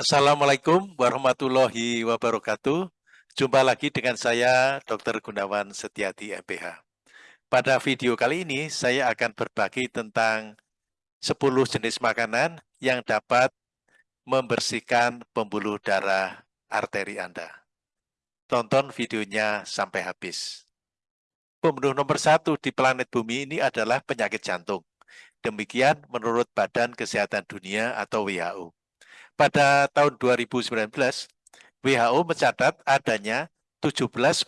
Assalamualaikum warahmatullahi wabarakatuh. Jumpa lagi dengan saya, Dr. Gunawan Setiati, MPH. Pada video kali ini, saya akan berbagi tentang 10 jenis makanan yang dapat membersihkan pembuluh darah arteri Anda. Tonton videonya sampai habis. Pembunuh nomor satu di planet bumi ini adalah penyakit jantung. Demikian menurut Badan Kesehatan Dunia atau WHO. Pada tahun 2019, WHO mencatat adanya 17,9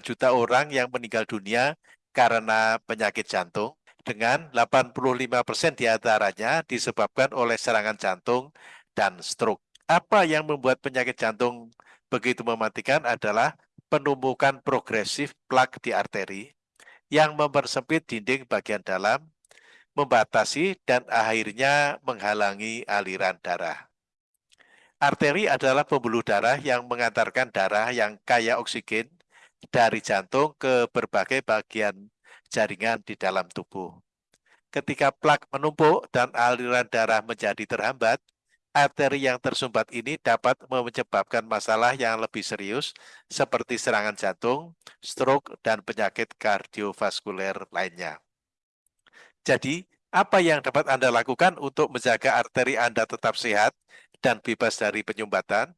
juta orang yang meninggal dunia karena penyakit jantung, dengan 85 persen di antaranya disebabkan oleh serangan jantung dan stroke. Apa yang membuat penyakit jantung begitu mematikan adalah penumpukan progresif plak di arteri yang mempersempit dinding bagian dalam, membatasi dan akhirnya menghalangi aliran darah. Arteri adalah pembuluh darah yang mengantarkan darah yang kaya oksigen dari jantung ke berbagai bagian jaringan di dalam tubuh. Ketika plak menumpuk dan aliran darah menjadi terhambat, arteri yang tersumbat ini dapat menyebabkan masalah yang lebih serius seperti serangan jantung, stroke, dan penyakit kardiovaskuler lainnya. Jadi, apa yang dapat Anda lakukan untuk menjaga arteri Anda tetap sehat dan bebas dari penyumbatan,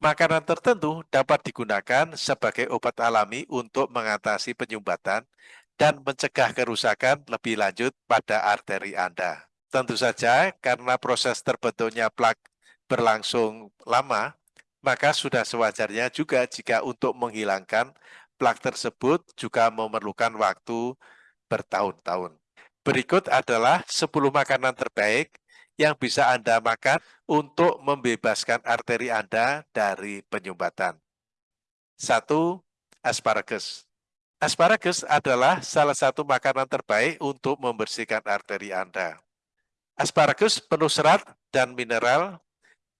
makanan tertentu dapat digunakan sebagai obat alami untuk mengatasi penyumbatan dan mencegah kerusakan lebih lanjut pada arteri Anda. Tentu saja karena proses terbentuknya plak berlangsung lama, maka sudah sewajarnya juga jika untuk menghilangkan plak tersebut juga memerlukan waktu bertahun-tahun. Berikut adalah 10 makanan terbaik yang bisa Anda makan untuk membebaskan arteri Anda dari penyumbatan. Satu, asparagus. Asparagus adalah salah satu makanan terbaik untuk membersihkan arteri Anda. Asparagus penuh serat dan mineral,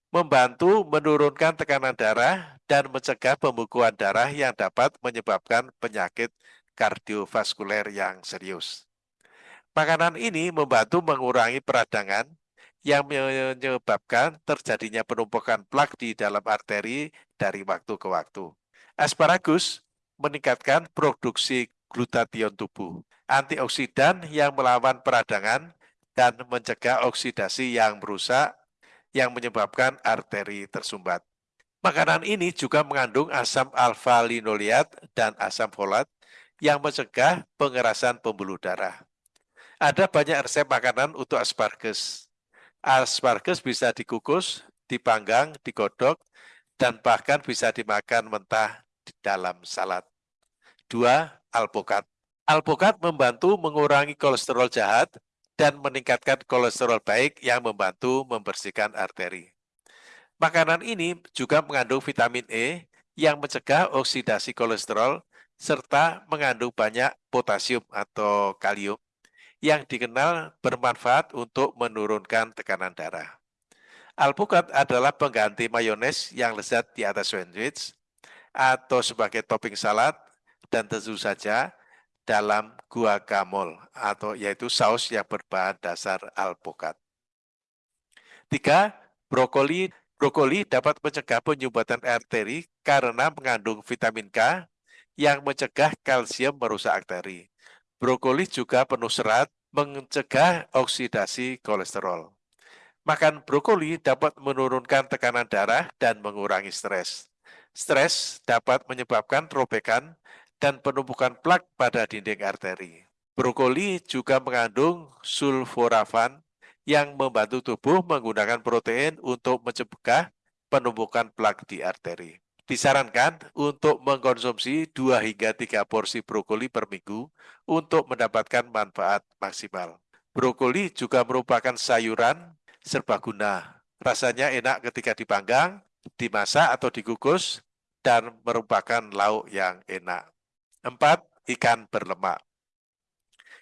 membantu menurunkan tekanan darah dan mencegah pembekuan darah yang dapat menyebabkan penyakit kardiovaskuler yang serius. Makanan ini membantu mengurangi peradangan yang menyebabkan terjadinya penumpukan plak di dalam arteri dari waktu ke waktu. Asparagus meningkatkan produksi glutathione tubuh, antioksidan yang melawan peradangan dan mencegah oksidasi yang merusak yang menyebabkan arteri tersumbat. Makanan ini juga mengandung asam alfa-linoleat dan asam folat yang mencegah pengerasan pembuluh darah. Ada banyak resep makanan untuk asparagus. Asparagus bisa dikukus, dipanggang, digodok, dan bahkan bisa dimakan mentah di dalam salad. Dua, alpukat. Alpukat membantu mengurangi kolesterol jahat dan meningkatkan kolesterol baik yang membantu membersihkan arteri. Makanan ini juga mengandung vitamin E yang mencegah oksidasi kolesterol serta mengandung banyak potasium atau kalium yang dikenal bermanfaat untuk menurunkan tekanan darah. Alpukat adalah pengganti mayones yang lezat di atas sandwich atau sebagai topping salad dan tentu saja dalam guacamole atau yaitu saus yang berbahan dasar alpukat. Tiga, brokoli. Brokoli dapat mencegah penyumbatan arteri karena mengandung vitamin K yang mencegah kalsium merusak arteri. Brokoli juga penuh serat, mencegah oksidasi kolesterol. Makan brokoli dapat menurunkan tekanan darah dan mengurangi stres. Stres dapat menyebabkan robekan dan penumpukan plak pada dinding arteri. Brokoli juga mengandung sulforafan yang membantu tubuh menggunakan protein untuk mencegah penumpukan plak di arteri. Disarankan untuk mengkonsumsi 2 hingga 3 porsi brokoli per minggu untuk mendapatkan manfaat maksimal. Brokoli juga merupakan sayuran serbaguna. Rasanya enak ketika dipanggang, dimasak atau dikukus, dan merupakan lauk yang enak. 4. Ikan berlemak.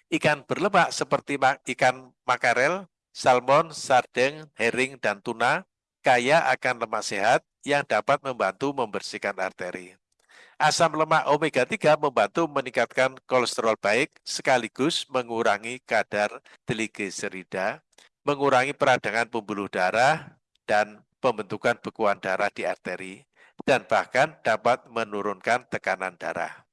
Ikan berlemak seperti ikan makarel, salmon, sardeng, herring, dan tuna kaya akan lemak sehat yang dapat membantu membersihkan arteri. Asam lemak omega 3 membantu meningkatkan kolesterol baik sekaligus mengurangi kadar trigliserida, mengurangi peradangan pembuluh darah, dan pembentukan bekuan darah di arteri, dan bahkan dapat menurunkan tekanan darah.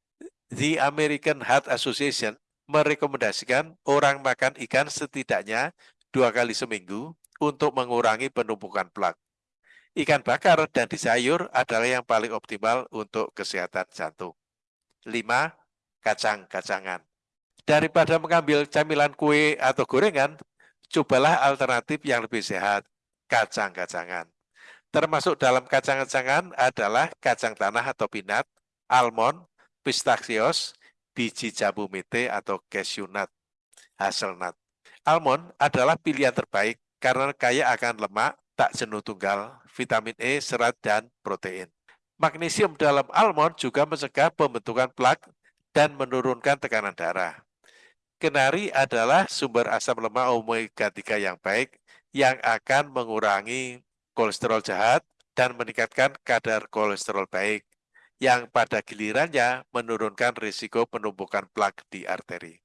The American Heart Association merekomendasikan orang makan ikan setidaknya dua kali seminggu untuk mengurangi penumpukan plak. Ikan bakar dan di sayur adalah yang paling optimal untuk kesehatan jantung. 5. Kacang-kacangan. Daripada mengambil camilan kue atau gorengan, cobalah alternatif yang lebih sehat, kacang-kacangan. Termasuk dalam kacang-kacangan adalah kacang tanah atau pinat, almond, pistachios, biji jambu mete atau cashew nut, hazelnut. Almond adalah pilihan terbaik karena kaya akan lemak, tak jenuh tunggal, vitamin E, serat, dan protein. Magnesium dalam almond juga mencegah pembentukan plak dan menurunkan tekanan darah. Kenari adalah sumber asam lemak omega 3 yang baik yang akan mengurangi kolesterol jahat dan meningkatkan kadar kolesterol baik yang pada gilirannya menurunkan risiko penumpukan plak di arteri.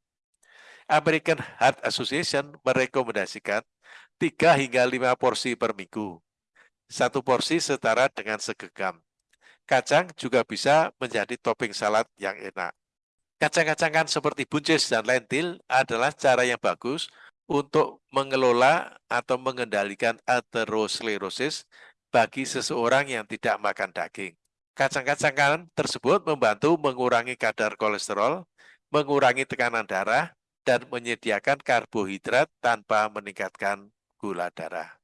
American Heart Association merekomendasikan 3 hingga 5 porsi per minggu. Satu porsi setara dengan segegam. Kacang juga bisa menjadi topping salad yang enak. Kacang-kacangan seperti buncis dan lentil adalah cara yang bagus untuk mengelola atau mengendalikan aterosklerosis bagi seseorang yang tidak makan daging. Kacang-kacangan tersebut membantu mengurangi kadar kolesterol, mengurangi tekanan darah, dan menyediakan karbohidrat tanpa meningkatkan gula darah.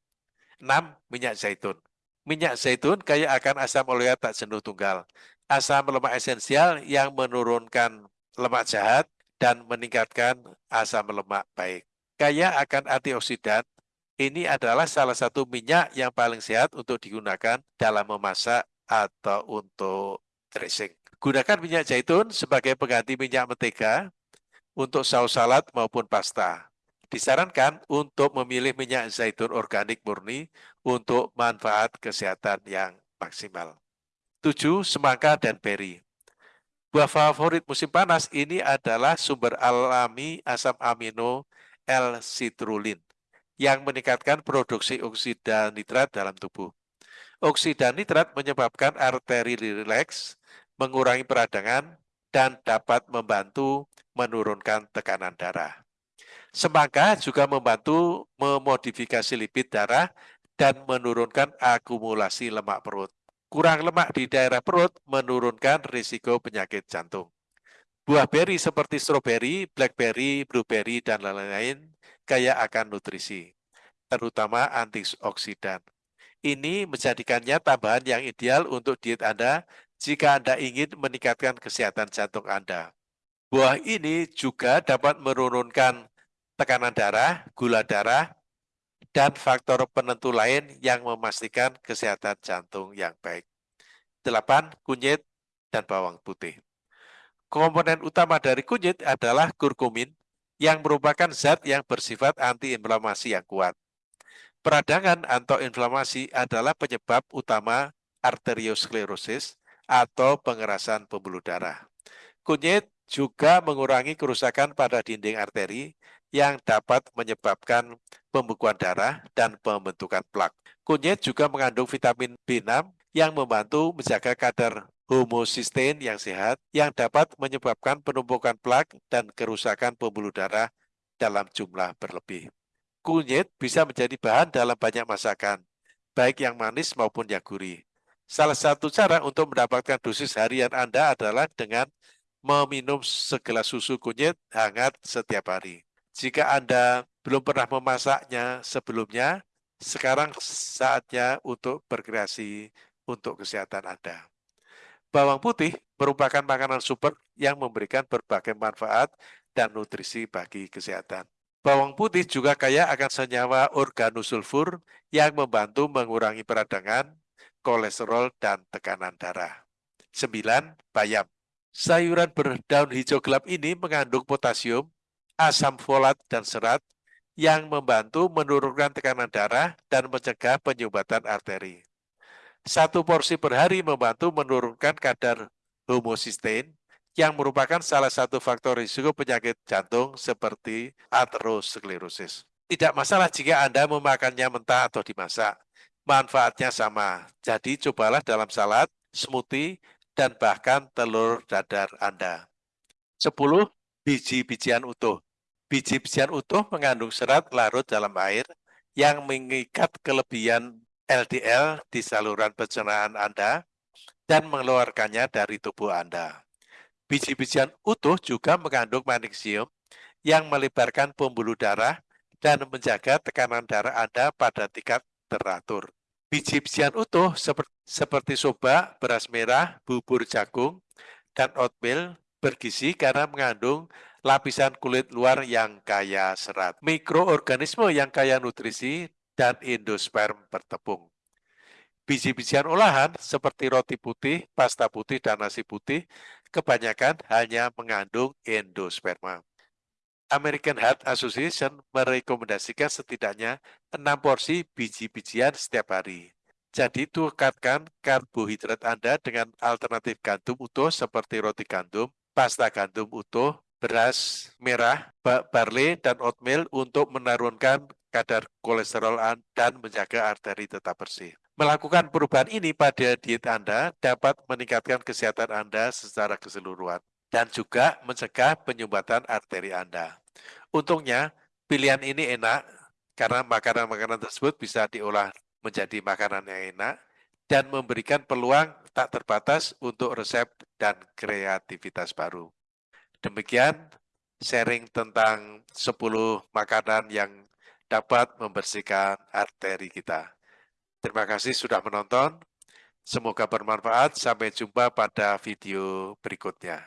6. Minyak zaitun. Minyak zaitun kaya akan asam oleat tak jenuh tunggal, asam lemak esensial yang menurunkan lemak jahat, dan meningkatkan asam lemak baik. Kaya akan antioksidan, ini adalah salah satu minyak yang paling sehat untuk digunakan dalam memasak atau untuk dressing. Gunakan minyak zaitun sebagai pengganti minyak mentega untuk saus salad maupun pasta. Disarankan untuk memilih minyak zaitun organik murni untuk manfaat kesehatan yang maksimal. 7. Semangka dan beri. Buah favorit musim panas ini adalah sumber alami asam amino L-citrulin yang meningkatkan produksi oksida nitrat dalam tubuh. Oksida nitrat menyebabkan arteri rileks, mengurangi peradangan, dan dapat membantu menurunkan tekanan darah. Semangka juga membantu memodifikasi lipid darah dan menurunkan akumulasi lemak perut. Kurang lemak di daerah perut menurunkan risiko penyakit jantung. Buah beri seperti stroberi, blackberry, blueberry, dan lain-lain kaya akan nutrisi, terutama antioksidan. Ini menjadikannya tambahan yang ideal untuk diet Anda jika Anda ingin meningkatkan kesehatan jantung Anda. Buah ini juga dapat menurunkan tekanan darah, gula darah, dan faktor penentu lain yang memastikan kesehatan jantung yang baik. 8. Kunyit dan bawang putih. Komponen utama dari kunyit adalah kurkumin yang merupakan zat yang bersifat antiinflamasi yang kuat. Peradangan atau inflamasi adalah penyebab utama arteriosklerosis atau pengerasan pembuluh darah. Kunyit juga mengurangi kerusakan pada dinding arteri yang dapat menyebabkan pembekuan darah dan pembentukan plak. Kunyit juga mengandung vitamin B6 yang membantu menjaga kadar homocysteine yang sehat yang dapat menyebabkan penumpukan plak dan kerusakan pembuluh darah dalam jumlah berlebih. Kunyit bisa menjadi bahan dalam banyak masakan, baik yang manis maupun yang gurih. Salah satu cara untuk mendapatkan dosis harian Anda adalah dengan meminum segelas susu kunyit hangat setiap hari. Jika Anda belum pernah memasaknya sebelumnya, sekarang saatnya untuk berkreasi untuk kesehatan Anda. Bawang putih merupakan makanan super yang memberikan berbagai manfaat dan nutrisi bagi kesehatan. Bawang putih juga kaya akan senyawa organosulfur yang membantu mengurangi peradangan, kolesterol, dan tekanan darah. 9. Bayam Sayuran berdaun hijau gelap ini mengandung potasium, asam folat dan serat yang membantu menurunkan tekanan darah dan mencegah penyumbatan arteri. Satu porsi per hari membantu menurunkan kadar homocysteine yang merupakan salah satu faktor risiko penyakit jantung seperti aterosklerosis. Tidak masalah jika Anda memakannya mentah atau dimasak. manfaatnya sama. Jadi cobalah dalam salad, smoothie, dan bahkan telur dadar Anda. 10. Biji-bijian utuh. Biji-bijian utuh mengandung serat larut dalam air yang mengikat kelebihan LDL di saluran pencernaan Anda dan mengeluarkannya dari tubuh Anda. Biji-bijian utuh juga mengandung magnesium yang melebarkan pembuluh darah dan menjaga tekanan darah Anda pada tingkat teratur. Biji-bijian utuh seperti, seperti soba, beras merah, bubur jagung, dan oatmeal bergizi karena mengandung lapisan kulit luar yang kaya serat, mikroorganisme yang kaya nutrisi, dan endosperm bertepung. Biji-bijian olahan seperti roti putih, pasta putih, dan nasi putih kebanyakan hanya mengandung endosperma. American Heart Association merekomendasikan setidaknya 6 porsi biji-bijian setiap hari. Jadi tukarkan karbohidrat Anda dengan alternatif gandum utuh seperti roti gandum, pasta gandum utuh, beras merah, barley, dan oatmeal untuk menurunkan kadar kolesterol dan menjaga arteri tetap bersih. Melakukan perubahan ini pada diet Anda dapat meningkatkan kesehatan Anda secara keseluruhan dan juga mencegah penyumbatan arteri Anda. Untungnya, pilihan ini enak karena makanan-makanan tersebut bisa diolah menjadi makanan yang enak dan memberikan peluang tak terbatas untuk resep dan kreativitas baru. Demikian sharing tentang 10 makanan yang dapat membersihkan arteri kita. Terima kasih sudah menonton. Semoga bermanfaat. Sampai jumpa pada video berikutnya.